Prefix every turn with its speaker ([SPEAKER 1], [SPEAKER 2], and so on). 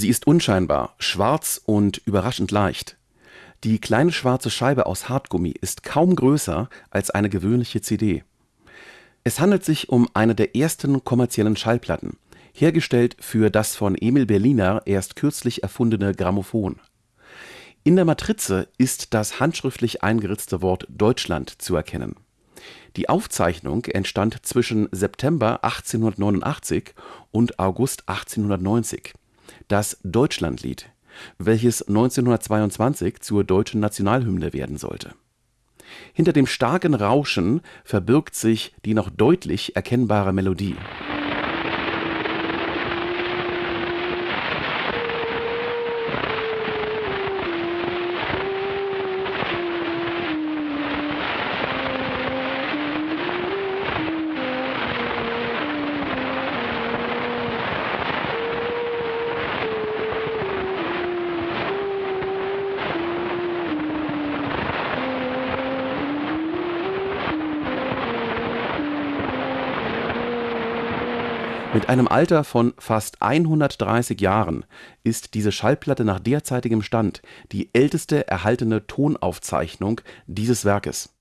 [SPEAKER 1] Sie ist unscheinbar, schwarz und überraschend leicht. Die kleine schwarze Scheibe aus Hartgummi ist kaum größer als eine gewöhnliche CD. Es handelt sich um eine der ersten kommerziellen Schallplatten, hergestellt für das von Emil Berliner erst kürzlich erfundene Grammophon. In der Matrize ist das handschriftlich eingeritzte Wort Deutschland zu erkennen. Die Aufzeichnung entstand zwischen September 1889 und August 1890. Das Deutschlandlied, welches 1922 zur deutschen Nationalhymne werden sollte. Hinter dem starken Rauschen verbirgt sich die noch deutlich erkennbare Melodie Mit einem Alter von fast 130 Jahren ist diese Schallplatte nach derzeitigem Stand die älteste erhaltene Tonaufzeichnung dieses Werkes